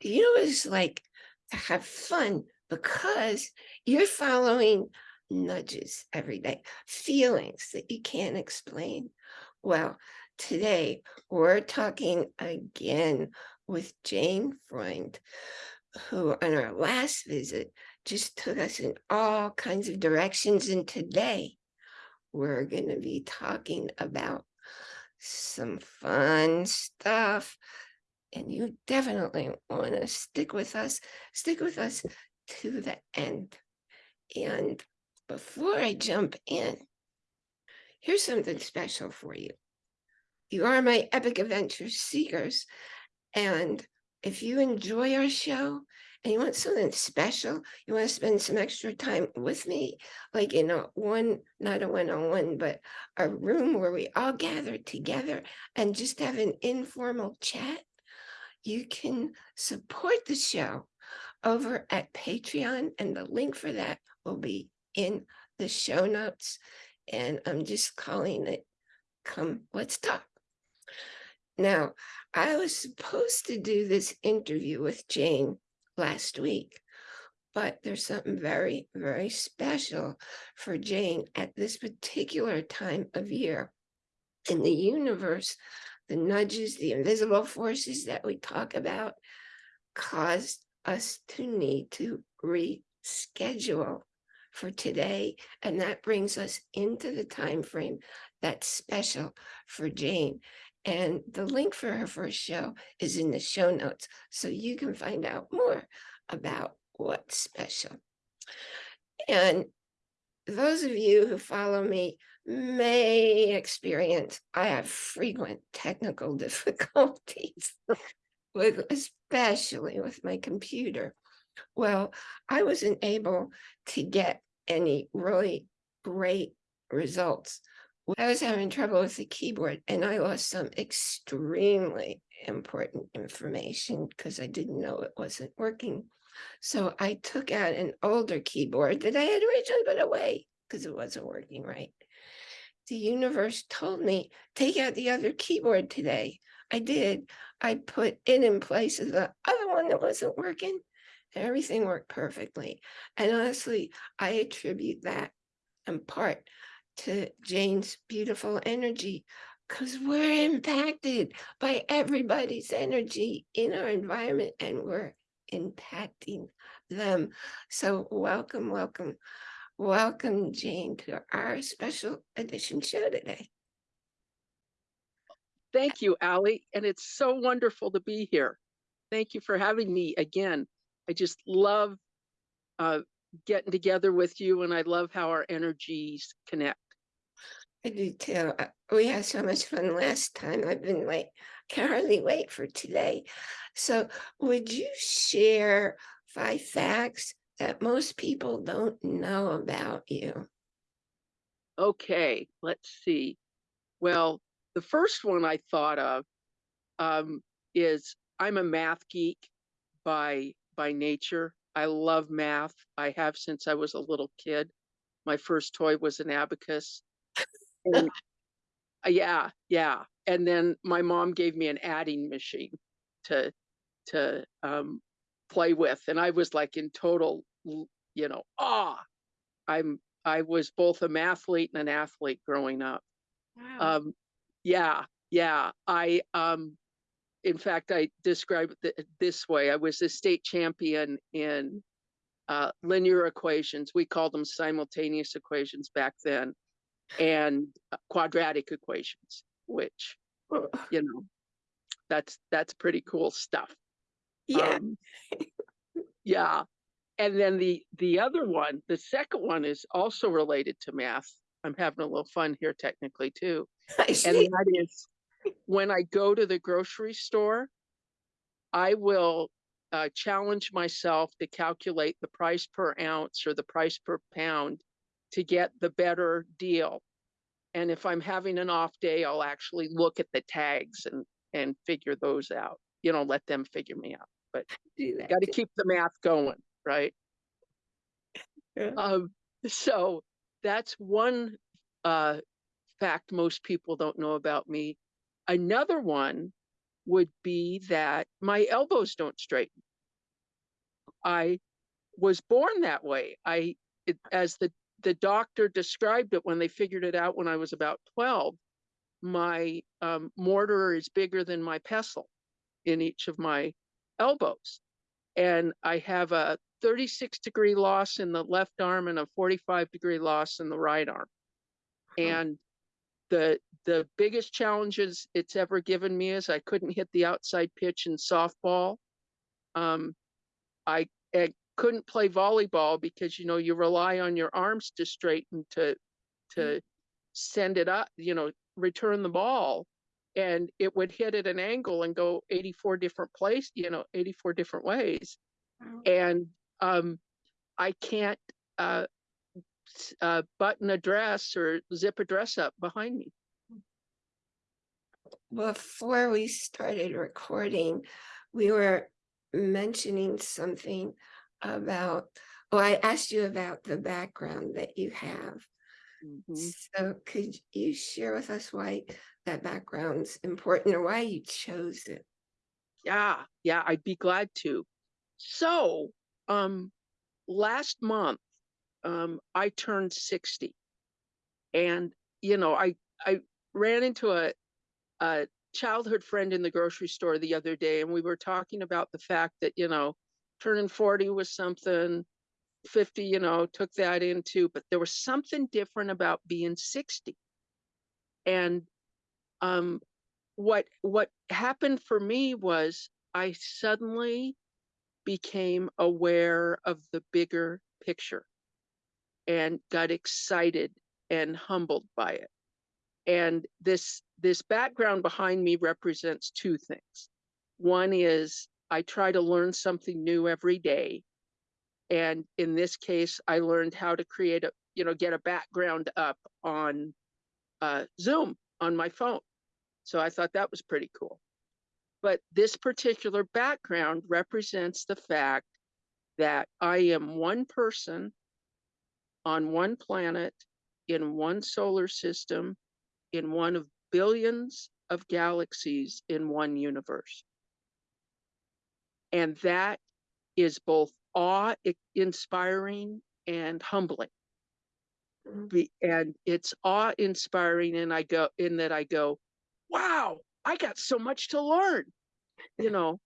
you know it's like to have fun because you're following nudges every day, feelings that you can't explain. Well, today we're talking again with Jane Freund, who on our last visit just took us in all kinds of directions. And today we're going to be talking about some fun stuff. And you definitely want to stick with us, stick with us to the end. And before I jump in, here's something special for you. You are my epic adventure seekers. And if you enjoy our show and you want something special, you want to spend some extra time with me, like in a one, not a one-on-one, -on -one, but a room where we all gather together and just have an informal chat, you can support the show over at Patreon, and the link for that will be in the show notes. And I'm just calling it Come Let's Talk. Now, I was supposed to do this interview with Jane last week, but there's something very, very special for Jane at this particular time of year. In the universe, the nudges, the invisible forces that we talk about caused us to need to reschedule for today. And that brings us into the time frame that's special for Jane. And the link for her first show is in the show notes, so you can find out more about what's special. And those of you who follow me may experience, I have frequent technical difficulties, with especially with my computer. Well, I wasn't able to get any really great results I was having trouble with the keyboard and I lost some extremely important information because I didn't know it wasn't working. So I took out an older keyboard that I had originally put away because it wasn't working right. The universe told me, take out the other keyboard today. I did. I put it in place of the other one that wasn't working. Everything worked perfectly. And honestly, I attribute that in part to Jane's beautiful energy because we're impacted by everybody's energy in our environment and we're impacting them. So welcome, welcome, welcome Jane to our special edition show today. Thank you, Allie. And it's so wonderful to be here. Thank you for having me again. I just love uh, getting together with you and I love how our energies connect. I do too. Uh, we had so much fun last time. I've been like, can't hardly wait for today. So would you share five facts that most people don't know about you? Okay, let's see. Well, the first one I thought of um, is I'm a math geek by by nature. I love math. I have since I was a little kid. My first toy was an abacus and, uh, yeah, yeah. And then my mom gave me an adding machine to to um, play with, and I was like in total, you know, ah. I'm I was both a mathlete and an athlete growing up. Wow. Um, yeah, yeah. I um, in fact, I describe it this way: I was a state champion in uh, linear equations. We called them simultaneous equations back then and uh, quadratic equations, which, you know, that's that's pretty cool stuff. Yeah. Um, yeah. And then the the other one, the second one is also related to math. I'm having a little fun here technically too. And that is when I go to the grocery store, I will uh, challenge myself to calculate the price per ounce or the price per pound to get the better deal. And if I'm having an off day, I'll actually look at the tags and and figure those out. You know, let them figure me out. But got to keep the math going, right? Yeah. Um, so that's one uh, fact most people don't know about me. Another one would be that my elbows don't straighten. I was born that way. I, it, as the, the doctor described it when they figured it out when I was about twelve, my, um, mortar is bigger than my pestle in each of my elbows. And I have a thirty-six degree loss in the left arm and a forty-five degree loss in the right arm. Huh. And the, the biggest challenges it's ever given me is I couldn't hit the outside pitch in softball. Um, I, I couldn't play volleyball because, you know, you rely on your arms to straighten to, to send it up, you know, return the ball. And it would hit at an angle and go eighty-four different place, you know, eighty-four different ways Wow. and um I can't uh uh button a dress or zip a dress up behind me. Before we started recording, we were mentioning something about, oh, I asked you about the background that you have. Mhm. So could you share with us why that background's important or why you chose it? Yeah, yeah, I'd be glad to. So, um last month um I turned 60. And you know, I I ran into a a childhood friend in the grocery store the other day and we were talking about the fact that, you know, turning 40 was something 50, you know, took that into, but there was something different about being 60. And um what what happened for me was I suddenly became aware of the bigger picture and got excited and humbled by it. And this this background behind me represents two things. One is I try to learn something new every day. And in this case, I learned how to create a, you know, get a background up on uh, Zoom on my phone. So I thought that was pretty cool. But this particular background represents the fact that I am one person on one planet in one solar system in one of billions of galaxies in one universe. And that is both awe inspiring and humbling. Mm. Be- and it's awe inspiring and I go in that I go, wow, I got so much to learn. You know,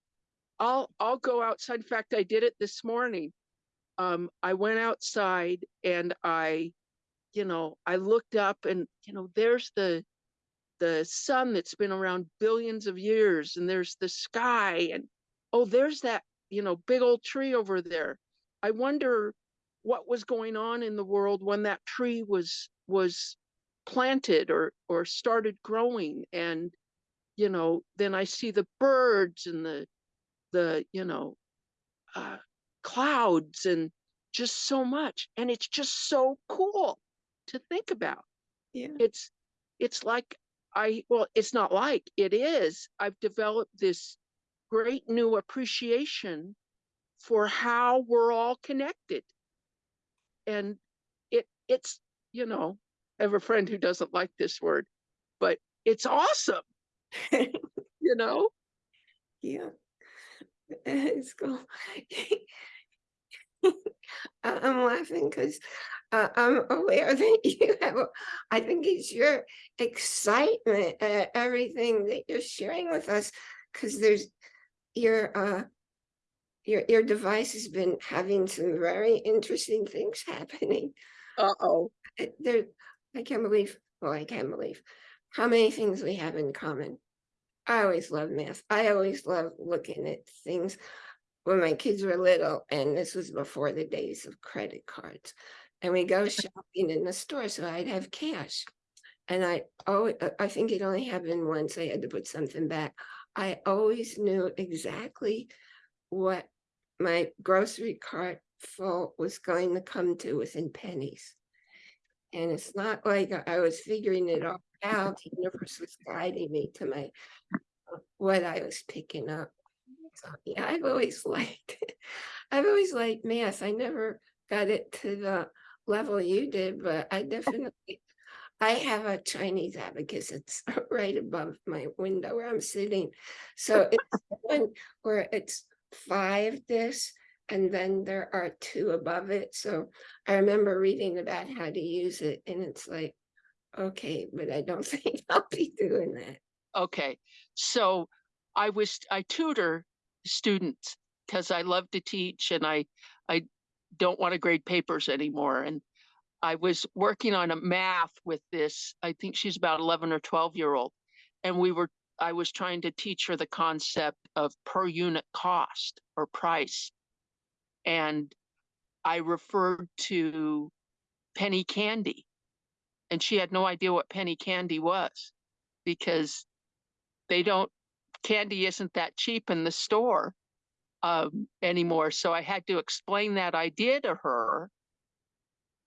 I'll I'll go outside. In fact, I did it this morning. Um, I went outside and I, you know, I looked up and you know, there's the the sun that's been around billions of years and there's the sky and oh, there's that, you know, big old tree over there. I wonder what was going on in the world when that tree was was planted or or started growing and you know then i see the birds and the the you know uh clouds and just so much and it's just so cool to think about. Yeah. it's it's like i well it's not like it is. I've developed this great new appreciation for how we're all connected. And it it's you know i have a friend who doesn't like this word but it's awesome you know Yeah. It's cool. I'm laughing because I'm aware that you have, I think it's your excitement at everything that you're sharing with us. Because there's your, uh, your, your device has been having some very interesting things happening. uh-oh Uh, There, I can't believe, well, I can't believe how many things we have in common. I always love math. I always love looking at things when my kids were little, and this was before the days of credit cards. And we go shopping in the store, so I'd have cash. And I, oh, I think it only happened once. I had to put something back. I always knew exactly what my grocery cart full was going to come to within pennies. And it's not like I- I was figuring it all out. The universe was guiding me to my what I was picking up. So yeah, I've always liked I've always liked math. I never got it to the level you did, but I definitely I have a Chinese abacus. It's right above my window where I'm sitting. So it's one where it's five this and then there are two above it. So I remember reading about how to use it and it's like, okay, but I don't think I'll be doing that. Okay, so I was, I tutor students because I love to teach and I, I don't want to grade papers anymore. And I was working on a math with this, I think she's about 11 or 12 year old. And we were, I was trying to teach her the concept of per unit cost or price. And I referred to penny candy. And she had no idea what penny candy was because they don't, candy isn't that cheap in the store um, anymore. So I had to explain that idea to her.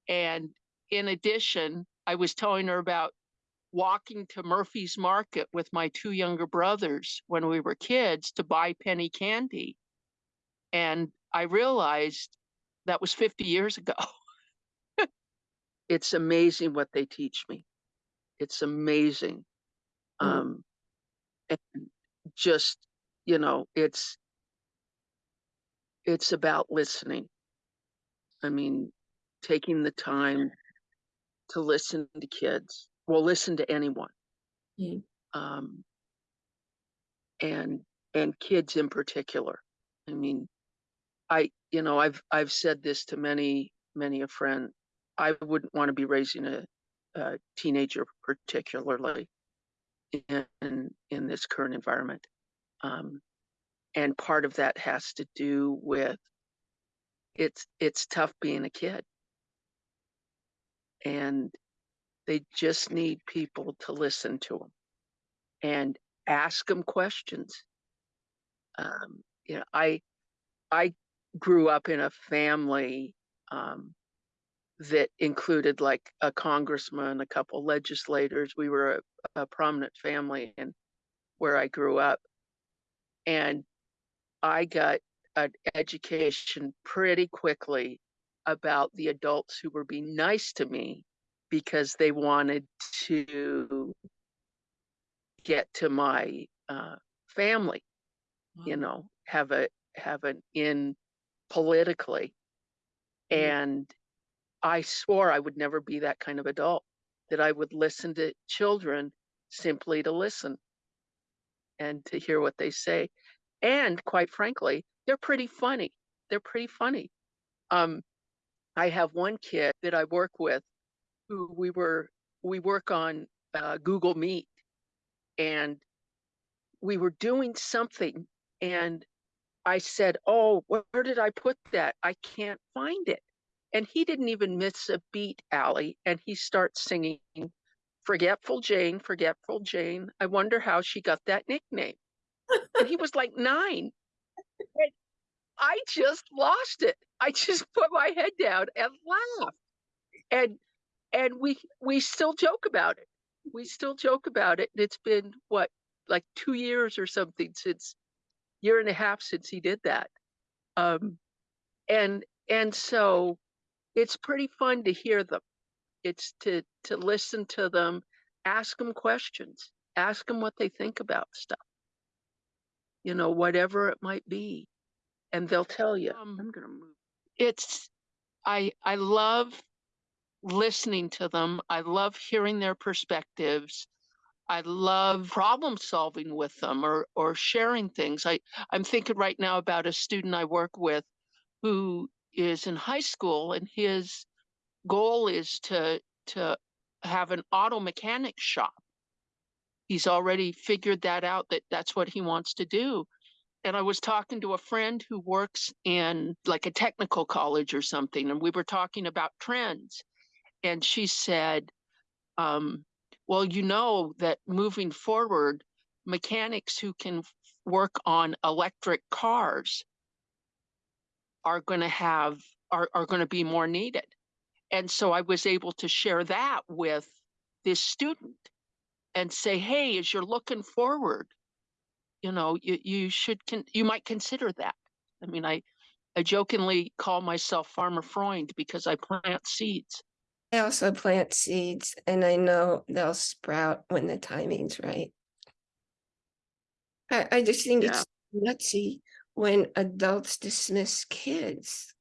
And in addition, I was telling her about walking to Murphy's Market with my two younger brothers when we were kids to buy penny candy. And I realized that was 50 years ago. it's amazing what they teach me. It's amazing. Mm. Um, and just, you know, it's, it's about listening. I mean, taking the time to listen to kids, well, listen to anyone. Mm. Um, and, and kids in particular. I mean, I, you know, I've, I've said this to many, many a friend. I wouldn't want to be raising a, a teenager particularly in, in this current environment. Um, and part of that has to do with it's, it's tough being a kid. And they just need people to listen to them and ask them questions. Um, you know, I, I grew up in a family, um, that included like a congressman, a couple legislators. We were a, a prominent family and where I grew up. And I got an education pretty quickly about the adults who were being nice to me because they wanted to get to my uh, family, you know, have a have an in politically. Mm. And I swore I would never be that kind of adult, that I would listen to children simply to listen and to hear what they say. And quite frankly, they're pretty funny. They're pretty funny. Um, I have one kid that I work with who we were, we work on uh, Google Meet and we were doing something and I said, oh, where did I put that? I can't find it. And he didn't even miss a beat, Allie. And he starts singing, Forgetful Jane, Forgetful Jane. I wonder how she got that nickname. and he was like nine. And I just lost it. I just put my head down and laughed. And and we we still joke about it. We still joke about it. And it's been what, like two years or something since year and a half since he did that. Um and and so it's pretty fun to hear them. It's to to listen to them, ask them questions, ask them what they think about stuff. You know, whatever it might be, and they'll tell you. Um, I'm gonna move. It's I I love listening to them. I love hearing their perspectives. I love problem solving with them or or sharing things. I I'm thinking right now about a student I work with who is in high school and his goal is to to have an auto mechanic shop. He's already figured that out that that's what he wants to do. And I was talking to a friend who works in like a technical college or something, and we were talking about trends. And she said, um, well, you know that moving forward, mechanics who can work on electric cars are going to have are, are going to be more needed and so i was able to share that with this student and say hey as you're looking forward you know you, you should con- you might consider that i mean i i jokingly call myself farmer freund because i plant seeds I also plant seeds and I know they'll sprout when the timing's right. I, I just think Yeah. it's nutsy when adults dismiss kids.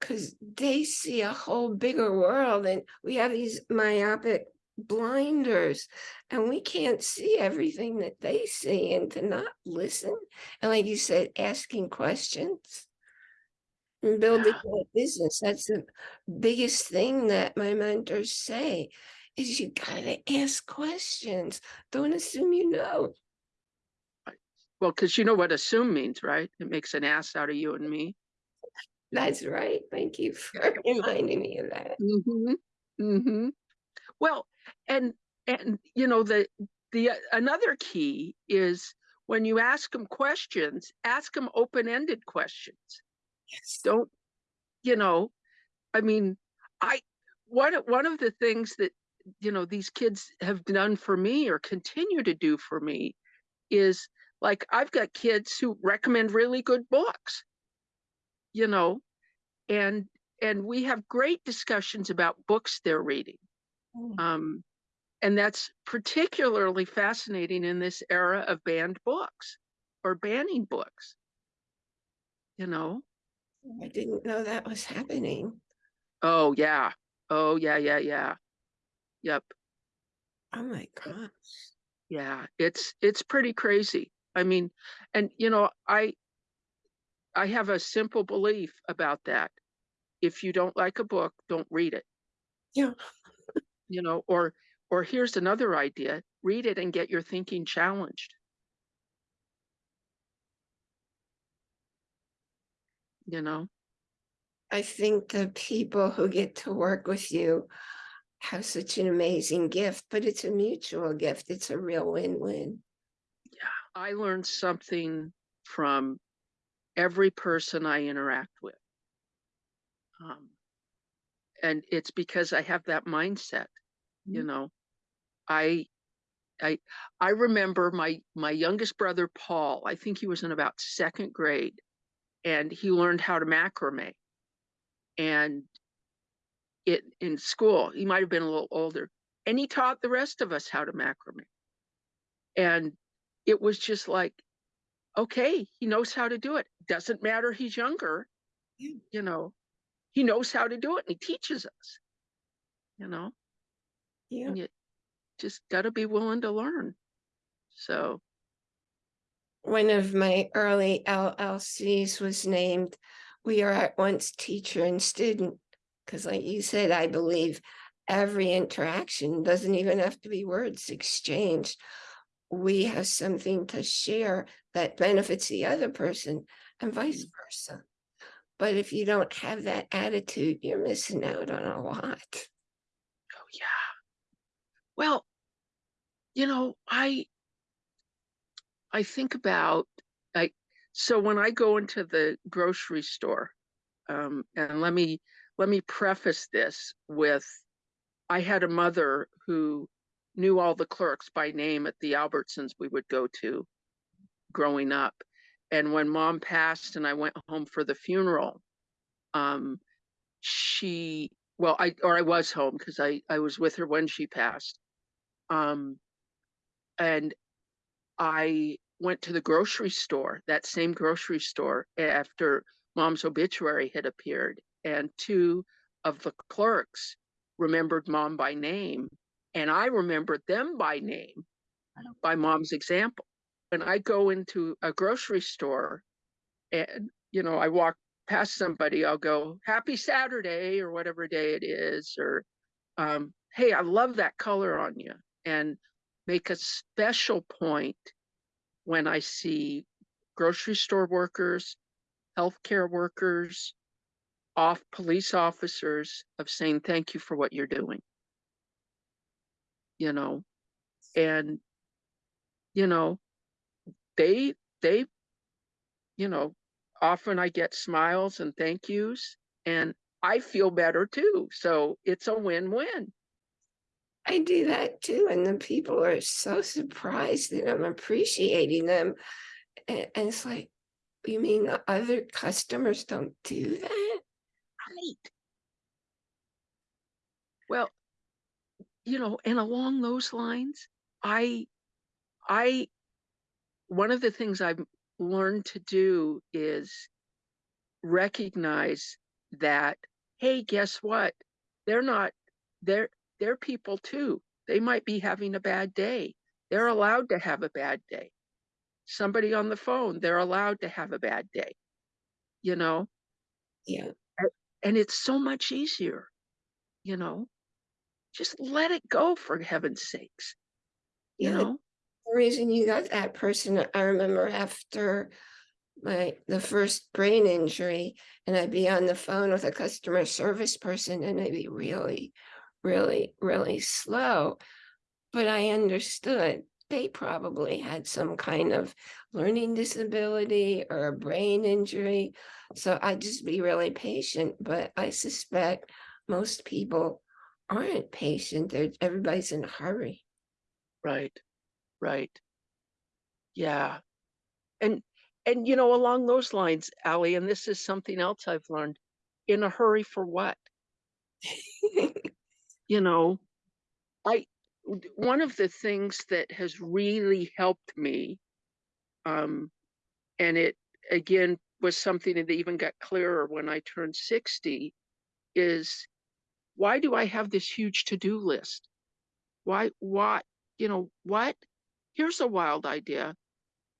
Cause they see a whole bigger world and we have these myopic blinders and we can't see everything that they see and to not listen. And like you said, asking questions. And building a business, that's the biggest thing that my mentors say is you gotta ask questions. Don't assume you know. Well, because you know what assume means, right? It makes an ass out of you and me. That's right. Thank you for reminding me of that. Mm-hmm. Mm-hmm. Well, and and you know the the uh, another key is when you ask them questions, ask them open-ended questions. Yes. Don't, you know, I mean, I one one of the things that you know these kids have done for me or continue to do for me is like I've got kids who recommend really good books. You know, and and we have great discussions about books they're reading. Mm. Um, and that's particularly fascinating in this era of banned books or banning books. You know? I didn't know that was happening. Oh yeah. Oh yeah, yeah, yeah. Yep. Oh my God. Yeah. It's it's pretty crazy. I mean, and you know, I I have a simple belief about that. If you don't like a book, don't read it. Yeah. You know, or or here's another idea, read it and get your thinking challenged. You know? I think the people who get to work with you have such an amazing gift, but it's a mutual gift. It's a real win-win. I learned something from every person I interact with. Um, and it's because I have that mindset, you Mhm. know. I I I remember my my youngest brother Paul, I think he was in about second grade, and he learned how to macrame. And it in school, he might have been a little older, and he taught the rest of us how to macrame. And it was just like, okay, he knows how to do it. Doesn't matter he's younger, Yeah. you know, he knows how to do it and he teaches us, you know, Yeah. and you just got to be willing to learn. So, One of my early LLCs was named, we are at once teacher and student. Because like you said, I believe every interaction doesn't even have to be words exchanged. We have something to share that benefits the other person and vice versa. But if you don't have that attitude, you're missing out on a lot. oh yeah. Well, you know, I I think about I so when I go into the grocery store, um, and let me let me preface this with I had a mother who knew all the clerks by name at the Albertsons we would go to growing up. And when mom passed and I went home for the funeral, um, she well, I or I was home because I I was with her when she passed. Um, and I went to the grocery store, that same grocery store after mom's obituary had appeared, and two of the clerks remembered mom by name, and I remember them by name by mom's example. When I go into a grocery store and you know, I walk past somebody, I'll go, Happy Saturday or whatever day it is, or um, hey, I love that color on you. And make a special point when I see grocery store workers, healthcare workers, off police officers of saying thank you for what you're doing. You know, and you know, they they you know, often I get smiles and thank yous and I feel better too. So it's a win-win. I do that too, and the people are so surprised that I'm appreciating them. And, and it's like, you mean the other customers don't do that? Right. Well, you know, and along those lines, I, I, one of the things I've learned to do is recognize that, hey, guess what? They're not, they're, they're people too. They might be having a bad day. They're allowed to have a bad day. Somebody on the phone, they're allowed to have a bad day. You know, Yeah, and it's so much easier, you know, just let it go for heaven's sakes. You Yeah, know, the reason you got that person, I remember after my, the first brain injury, and I'd be on the phone with a customer service person and they'd be really, really, really slow. But I understood they probably had some kind of learning disability or a brain injury. So I'd just be really patient, but I suspect most people aren't patient. They're, everybody's in a hurry. right, right. Yeah. And, and you know, along those lines, Allie, and this is something else I've learned, in a hurry for what? you know, I, one of the things that has really helped me, um, and it again was something that even got clearer when I turned 60, is why do I have this huge to-do list? Why, why, you know, what? Here's a wild idea.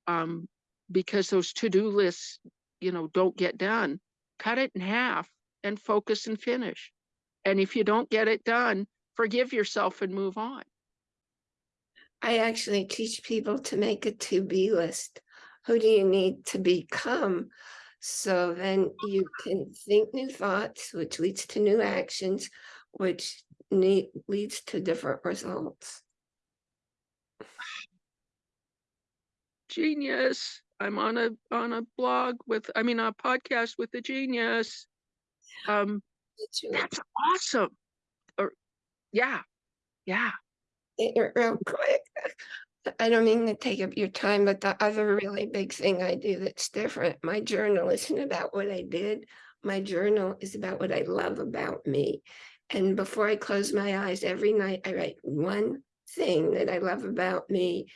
Um, because those to-do lists, you know, don't get done, cut it in half and focus and finish. And if you don't get it done, forgive yourself and move on. I actually teach people to make a to-be list. Who do you need to become? So then you can think new thoughts, which leads to new actions, which need, leads to different results. Genius. I'm on a on a blog with I mean a podcast with a genius. Um that's awesome. Or yeah. Yeah. real quick. I don't mean to take up your time, but the other really big thing I do that's different, my journal isn't about what I did. My journal is about what I love about me. And before I close my eyes every night, I write one thing that I love about me.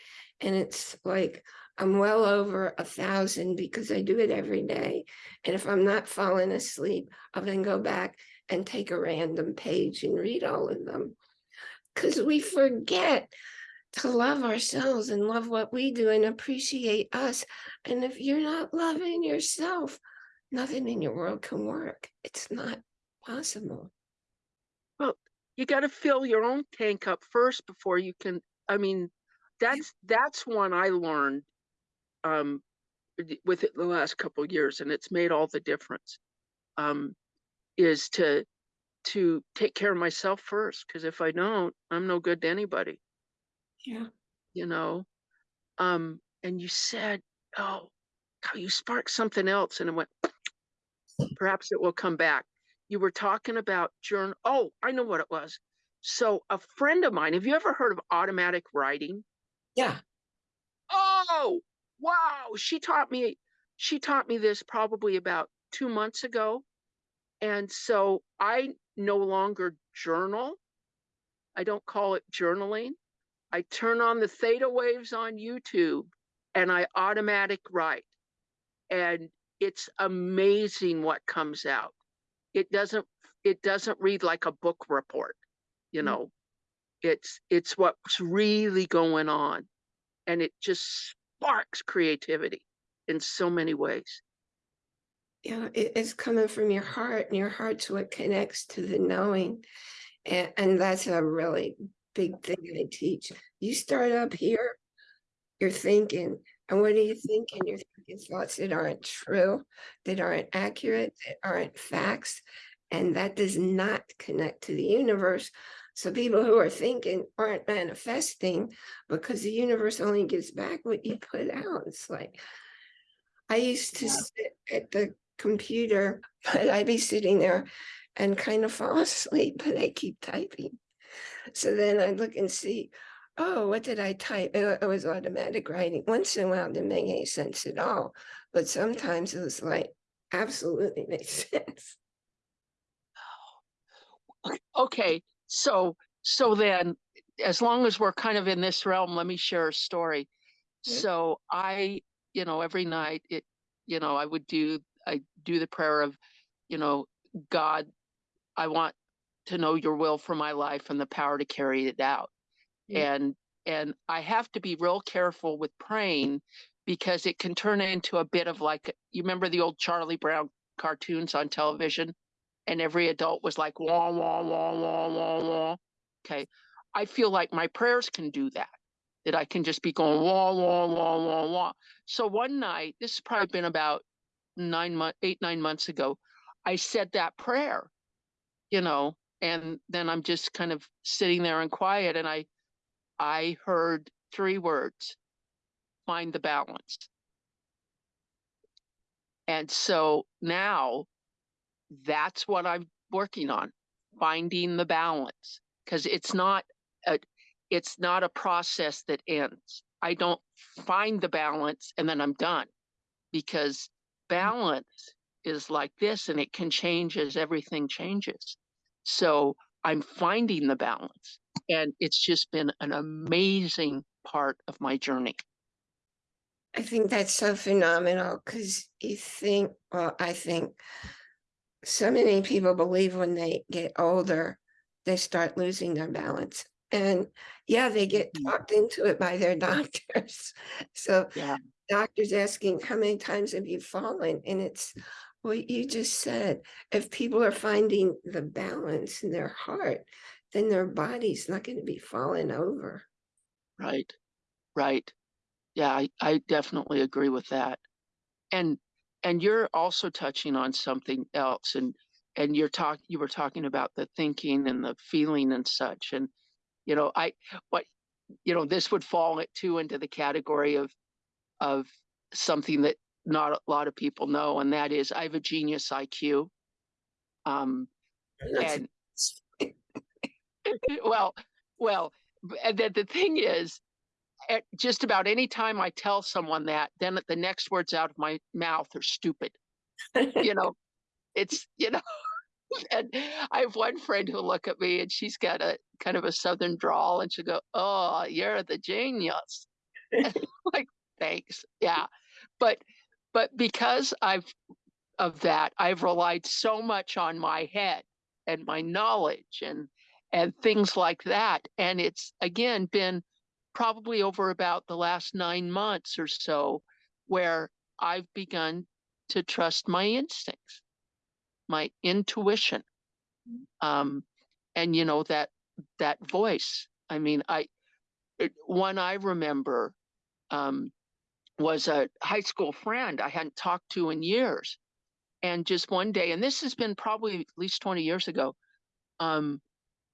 And it's like, I'm well over a thousand because I do it every day. And if I'm not falling asleep, I'll then go back and take a random page and read all of them. Because we forget to love ourselves and love what we do and appreciate us. And if you're not loving yourself, nothing in your world can work. It's not possible. Well, you got to fill your own tank up first before you can. I mean, that's that's one I learned um, with it the last couple of years, and it's made all the difference. Um, is to to take care of myself first, because if I don't, I'm no good to anybody. Yeah. You know. Um, and you said, "Oh, how you sparked something else," and it went. Perhaps it will come back. You were talking about journal. Oh, I know what it was. So a friend of mine, have you ever heard of automatic writing? Yeah. Oh, wow. She taught me, she taught me this probably about two months ago. And so I no longer journal. I don't call it journaling. I turn on the theta waves on YouTube and I automatic write. And it's amazing what comes out. It doesn't, it doesn't read like a book report, you Mm. know. It's it's what's really going on. And it just sparks creativity in so many ways. Yeah, it, it's coming from your heart, and your heart's what connects to the knowing. And, and that's a really big thing I teach. You start up here, you're thinking, and what are you thinking? You're thinking thoughts that aren't true, that aren't accurate, that aren't facts, and that does not connect to the universe. So people who are thinking aren't manifesting because the universe only gives back what you put out. It's like I used to sit at the computer, but I'd be sitting there and kind of fall asleep, but I keep typing. So then I'd look and see, oh, what did I type? It it was automatic writing. Once in a while, it didn't make any sense at all. But sometimes it was like, absolutely makes sense. Oh, okay, so so then as long as we're kind of in this realm, let me share a story. Yeah. So I you know, every night it, you know, I would do, I do the prayer of, you know, God, I want to know your will for my life and the power to carry it out. Yeah. And, and I have to be real careful with praying because it can turn into a bit of like, you remember the old Charlie Brown cartoons on television? And every adult was like, wah, wah, wah, wah, wah, wah. Okay. I feel like my prayers can do that, that I can just be going wah, wah, wah, wah, wah. So one night, this has probably been about nine months, eight, nine months ago, I said that prayer, you know, and then I'm just kind of sitting there and quiet and I, I heard three words, find the balance. And so now that's what I'm working on, finding the balance. Cause it's not a, it's not a process that ends. I don't find the balance and then I'm done. Because mm. balance is like this and it can change as everything changes. So I'm finding the balance and it's just been an amazing part of my journey. I think that's so phenomenal because you think, well, I think so many people believe when they get older, they start losing their balance. And yeah, they get Mhm. talked into it by their doctors. So Yeah. doctors asking, how many times have you fallen? And it's what you just said. If people are finding the balance in their heart, then their body's not going to be falling over. Right, right. Yeah, I, I definitely agree with that. And and you're also touching on something else and and you're talk you were talking about the thinking and the feeling and such. And you know, I what you know, this would fall too into the category of of something that not a lot of people know, and that is I have a genius IQ. Um and well, well, and then the thing is, at just about any time I tell someone that, then the next words out of my mouth are stupid. You know, it's you know, and I have one friend who'll look at me and she's got a kind of a southern drawl, and she'll go, "Oh, you're the genius." like, thanks, yeah, but but because I've of that, I've relied so much on my head and my knowledge and and things like that. And it's again been probably over about the last nine months or so where I've begun to trust my instincts, my intuition. Um, and you know, that that voice. I mean, I it, one I remember um was a high school friend I hadn't talked to in years. And just one day, and this has been probably at least 20 years ago, um,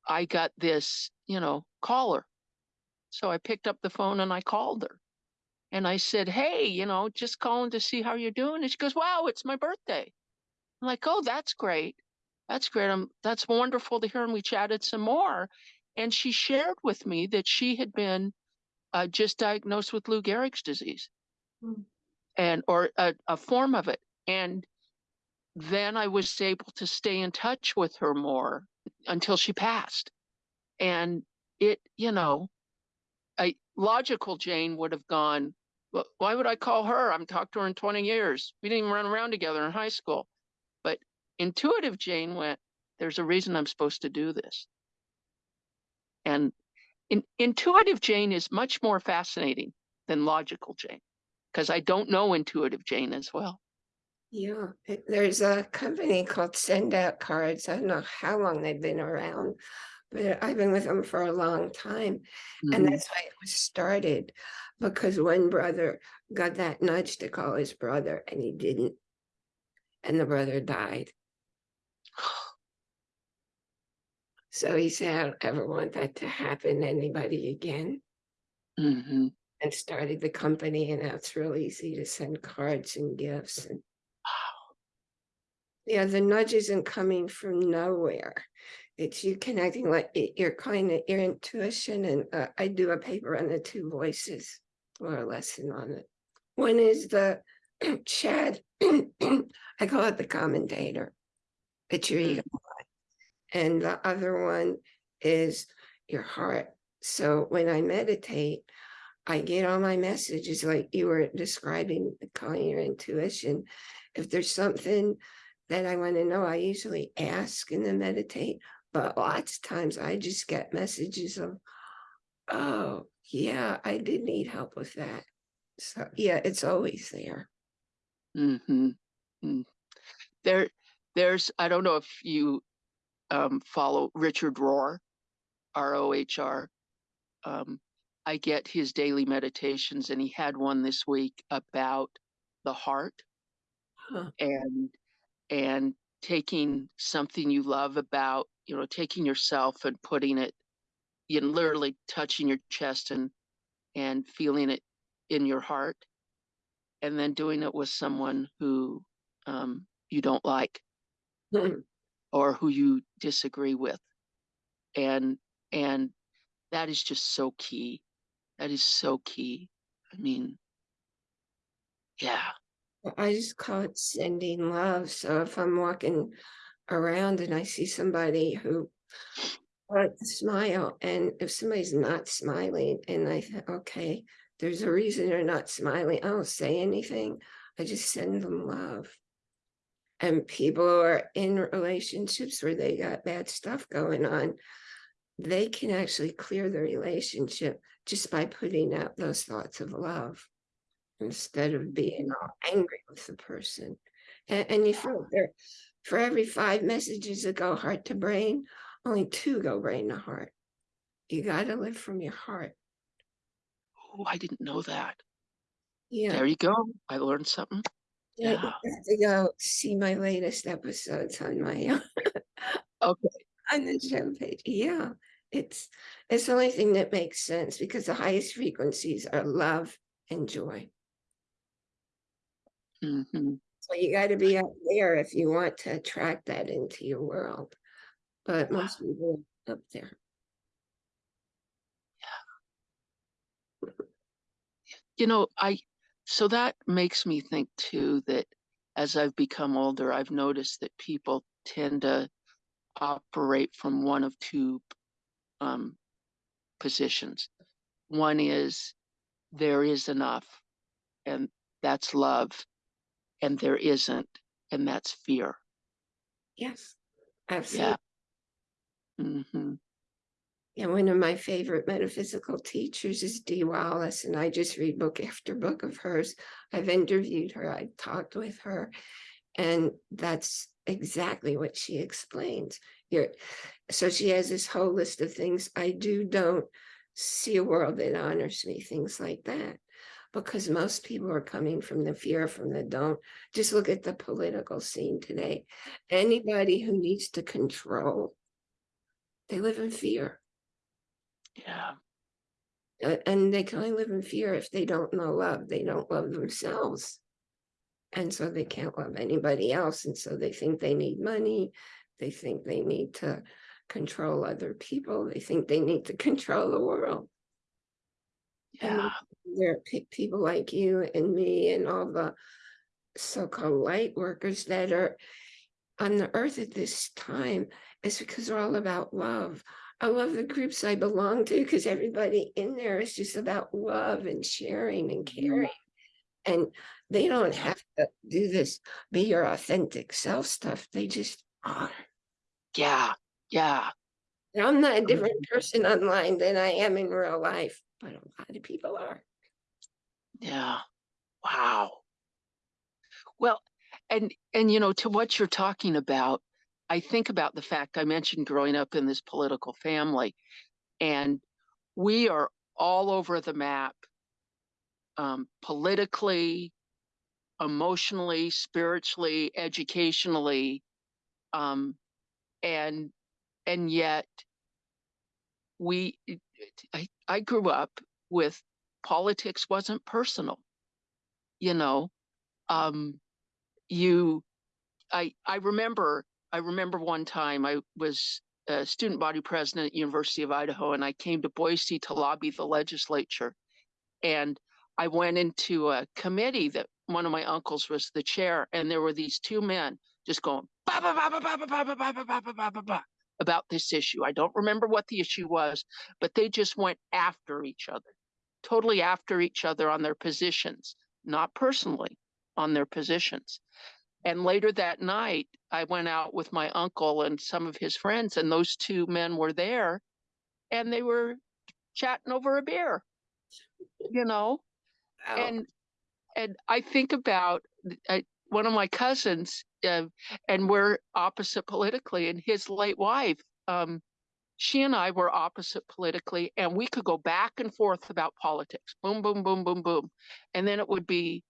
I got this, you know, caller. So I picked up the phone and I called her. And I said, Hey, you know, just calling to see how you're doing. And she goes, Wow, it's my birthday. I'm like, Oh, that's great. That's great. Um, that's wonderful to hear. And we chatted some more. And she shared with me that she had been uh, just diagnosed with Lou Gehrig's disease Mm. and or a, a form of it. And then I was able to stay in touch with her more until she passed. And it, you know, a logical Jane would have gone, well, why would I call her? I'm talked to her in 20 years. We didn't even run around together in high school. But intuitive Jane went, there's a reason I'm supposed to do this. And in, intuitive Jane is much more fascinating than logical Jane because I don't know intuitive Jane as well. Yeah, there's a company called Send Out Cards. I don't know how long they've been around, but I've been with them for a long time. And Mhm. that's why it was started because one brother got that nudge to call his brother and he didn't. And the brother died. So he said, I don't ever want that to happen to anybody again. Mhm. And started the company and now it's real easy to send cards and gifts and Yeah, the nudge isn't coming from nowhere. It's you connecting like y- your kind of your intuition and uh, I do a paper on the two voices or a lesson on it. One is the Chad, I call it the commentator. It's your ego. And the other one is your heart. So when I meditate, I get all my messages like you were describing, calling your intuition. If there's something that I want to know, I usually ask and then meditate. But lots of times I just get messages of, oh, yeah, I did need help with that. So yeah, it's always there. Mm-hmm. Mm. There, there's, I don't know if you um, follow Richard Rohr, R O H R. Um, I get his daily meditations, and he had one this week about the heart Huh. and and taking something you love about, you know, taking yourself and putting it, you know, literally touching your chest and and feeling it in your heart, and then doing it with someone who um, you don't like or who you disagree with and and that is just so key that is so key i mean yeah I just call it sending love. So if I'm walking around and I see somebody who smile, and if somebody's not smiling, and I think, okay, there's a reason they're not smiling, I don't say anything. I just send them love. And people are in relationships where they got bad stuff going on, they can actually clear the relationship just by putting out those thoughts of love instead of being mm. all angry with the person. And, and you feel there, for every five messages that go heart to brain, only two go brain to heart. You got to live from your heart. oh i didn't know that Yeah. there you go i learned something yeah. yeah. You have to go see my latest episodes on my okay on the show page. Yeah. It's it's the only thing that makes sense because the highest frequencies are love and joy. hmm So you got to be up there if you want to attract that into your world. But most people are up there. you know i so that makes me think too that as i've become older i've noticed that people tend to operate from one of two um, positions one is there is enough and that's love and there isn't and that's fear Yes. Absolutely. yeah Mm -hmm. Yeah, one of my favorite metaphysical teachers is Dee Wallace, and I just read book after book of hers. I've interviewed her, I've talked with her, and that's exactly what she explains. You're, so she has this whole list of things I do, don't see a world that honors me, things like that. Because most people are coming from the fear, from the don't. Just look at the political scene today. Anybody who needs to control, they live in fear. yeah and they can only live in fear if they don't know love. They don't love themselves. And so they can't love anybody else. And so they think they need money. They think they need to control other people. They think they need to control the world. And yeah there are people like you and me and all the so-called light workers that are on the earth at this time is because they're all about love. I love the groups I belong to because everybody in there is just about love and sharing and caring. Mm-hmm. And they don't have to do this be your authentic self stuff. They just are. yeah yeah And I'm not a different person online than I am in real life, but a lot of people are. Yeah. Wow. Well, and and you know, to what you're talking about, I think about the fact I mentioned growing up in this political family, and we are all over the map, um, politically, emotionally, spiritually, educationally, um, and and yet we I, I grew up with politics wasn't personal you know? Um you i i remember i remember one time i was a student body president at university of idaho and i came to boise to lobby the legislature. And i went into a committee that one of my uncles was the chair and there were these two men just going about this issue i don't remember what the issue was but they just went after each other totally after each other on their positions, not personally, on their positions. And later that night, I went out with my uncle and some of his friends, and those two men were there, and they were chatting over a beer, you know? Wow. and and I think about uh, one of my cousins, uh, and we're opposite politically, and his late wife. Um, she and I were opposite politically, and we could go back and forth about politics. Boom, boom, boom, boom, boom, and then it would be,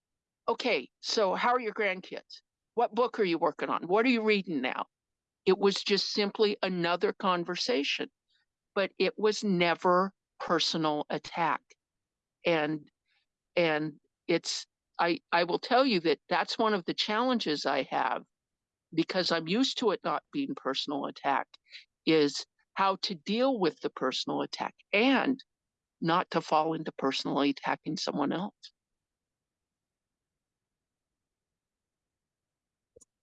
okay. So how are your grandkids? What book are you working on? What are you reading now? It was just simply another conversation, but it was never personal attack, and and it's i i will tell you that that's one of the challenges i have because i'm used to it not being personal attack is how to deal with the personal attack and not to fall into personally attacking someone else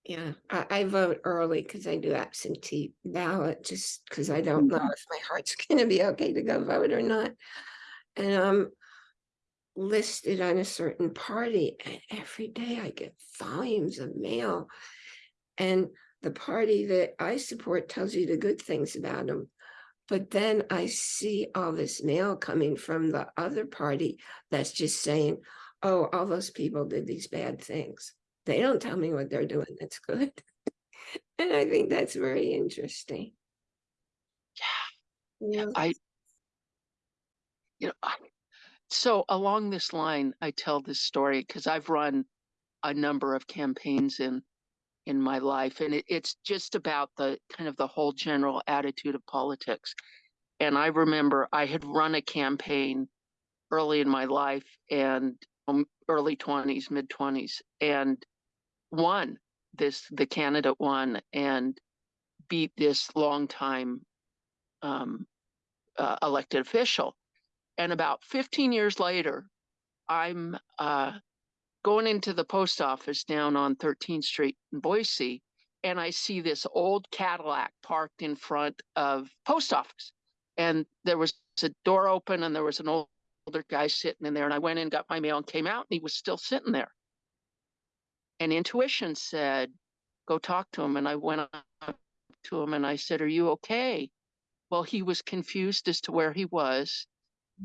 Yeah, I, I vote early because I do absentee ballot, just because I don't know mm-hmm. if my heart's gonna be okay to go vote or not. And I'm listed on a certain party, and every day I get volumes of mail. And the party that I support tells you the good things about them. But then I see all this mail coming from the other party that's just saying, oh, all those people did these bad things. They don't tell me what they're doing that's good. And I think that's very interesting. Yeah. yeah. i you know I, so along this line i tell this story because i've run a number of campaigns in in my life and it, it's just about the kind of the whole general attitude of politics and i remember i had run a campaign early in my life and um, early 20s mid 20s and won this the candidate won and beat this longtime um, uh, elected official and about 15 years later i'm uh, going into the post office down on 13th Street in Boise, and I see this old Cadillac parked in front of post office. And there was a door open and there was an old, older guy sitting in there. And I went in, got my mail and came out and he was still sitting there. And intuition said, go talk to him. And I went up to him and I said, are you okay? Well, he was confused as to where he was.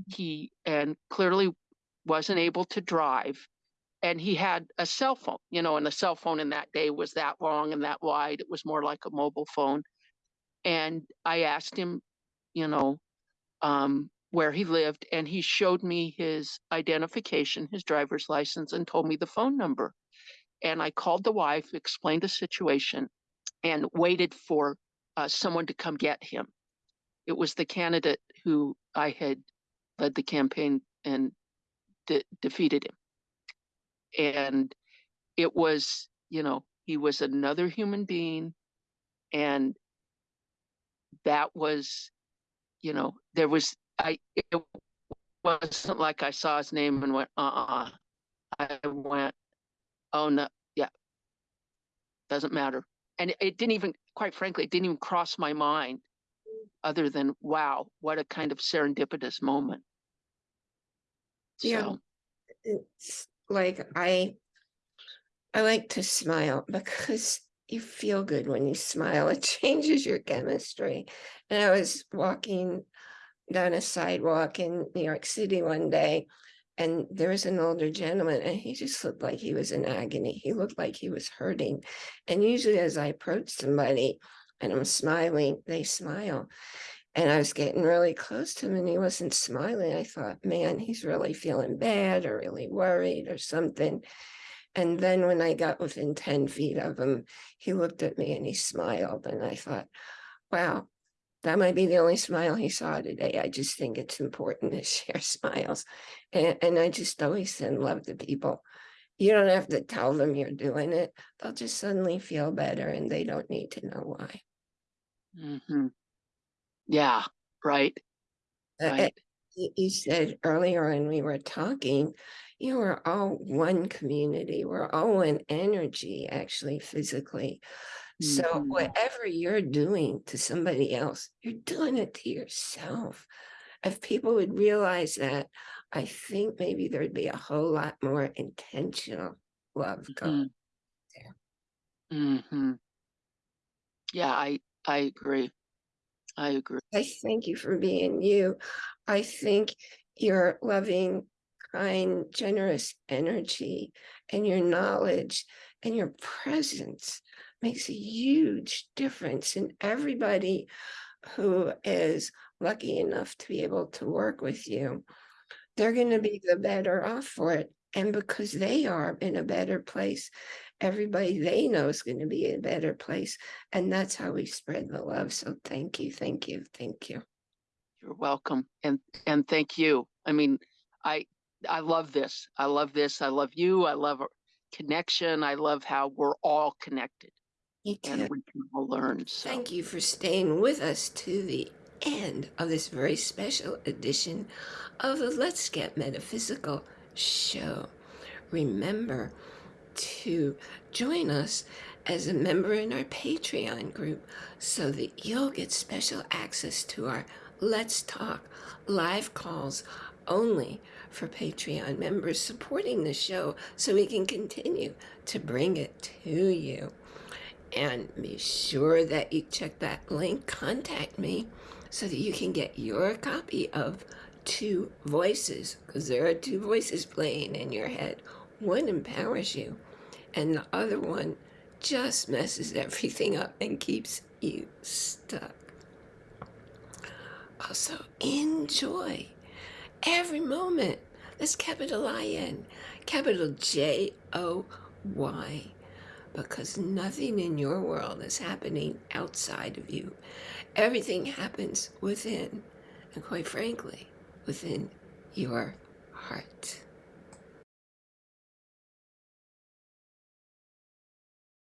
He, and clearly wasn't able to drive and he had a cell phone, you know, and the cell phone in that day was that long and that wide. It was more like a mobile phone. And I asked him, you know, um, where he lived, and he showed me his identification, his driver's license, and told me the phone number. And I called the wife, explained the situation, and waited for uh, someone to come get him. It was the candidate who I had led the campaign and de- defeated him. And it was you know he was another human being and that was you know there was i it wasn't like i saw his name and went uh-uh. I went oh no yeah. Doesn't matter. And it, it didn't even quite frankly it didn't even cross my mind other than wow what a kind of serendipitous moment Yeah. so It's like I I like to smile because you feel good when you smile. It changes your chemistry. And I was walking down a sidewalk in New York City one day, and there was an older gentleman, and he just looked like he was in agony. He looked like he was hurting. And usually, as I approach somebody and I'm smiling, they smile. And I was getting really close to him and he wasn't smiling. I thought, man, he's really feeling bad or really worried or something. And then when I got within 10 feet of him, he looked at me and he smiled. And I thought, wow, that might be the only smile he saw today. I just think it's important to share smiles. And, and I just always send love to people. You don't have to tell them you're doing it. They'll just suddenly feel better and they don't need to know why. mhm. yeah right Uh, uh, right you said earlier when we were talking, you were all one community, we're all one energy, actually physically. So Mhm. whatever you're doing to somebody else, you're doing it to yourself. If people would realize that, I think maybe there'd be a whole lot more intentional love going. Mm-hmm. Yeah, I, I agree. I agree. I thank you for being you. I think your loving, kind, generous energy and your knowledge and your presence makes a huge difference in everybody who is lucky enough to be able to work with you. They're going to be the better off for it. And because they are in a better place, everybody they know is going to be in a better place. And that's how we spread the love. So thank you, thank you, thank you. You're welcome. And, and thank you. I mean, I, I love this. I love this. I love you. I love our connection. I love how we're all connected You and too. we can all learn. So Thank you for staying with us to the end of this very special edition of the Let's Get Metaphysical show. Remember to join us as a member in our Patreon group so that you'll get special access to our Let's Talk live calls only for Patreon members supporting the show so we can continue to bring it to you. And be sure that you check that link, contact me, so that you can get your copy of Two Voices, because there are two voices playing in your head. One empowers you, and the other one just messes everything up and keeps you stuck. Also, enjoy every moment. That's capital I-N, capital J O Y because nothing in your world is happening outside of you. Everything happens within, and quite frankly, within your heart.